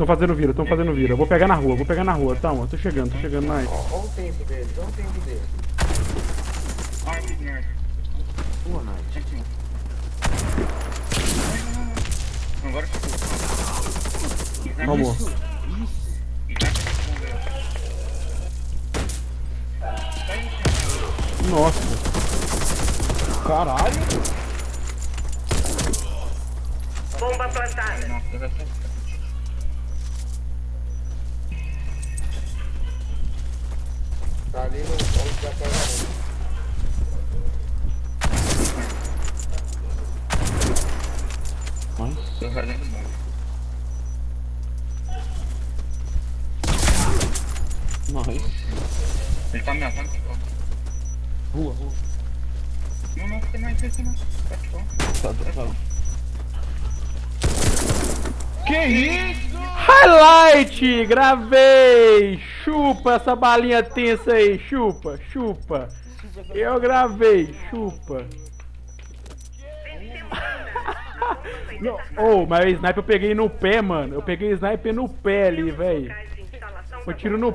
Estão fazendo vira, estão fazendo vira. Eu vou pegar na rua, vou pegar na rua. Tamo, tô chegando, tô chegando. Ó, ó o tempo deles, ó o tempo deles. Boa, Night. Agora ficou. Vamos. Isso, isso. Nossa. Caralho. Bomba plantada. Tô fazendo bom. Nice. Ele tá ameaçando que Rua, rua. Não, não, tem mais esse não. Tá de fora. Tá, tá. Que isso? Highlight! Gravei! Chupa essa balinha tensa aí, chupa, chupa. Eu gravei, chupa. Não, oh, mas o sniper eu peguei no pé, mano. Eu peguei o sniper no pé ali, velho. Foi tiro no